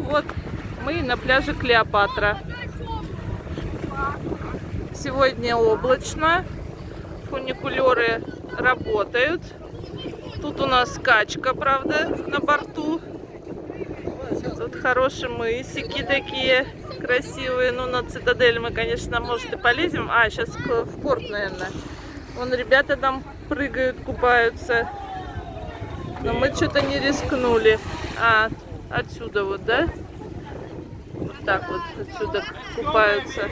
вот, мы на пляже Клеопатра. Сегодня облачно. Фуникулеры работают. Тут у нас качка, правда, на борту. Тут хорошие мысики такие красивые. Ну, на цитадель мы, конечно, может и полезем. А, сейчас в порт, наверное. Вон ребята там прыгают, купаются. Но мы что-то не рискнули. А, отсюда вот, да? Вот так вот отсюда купаются.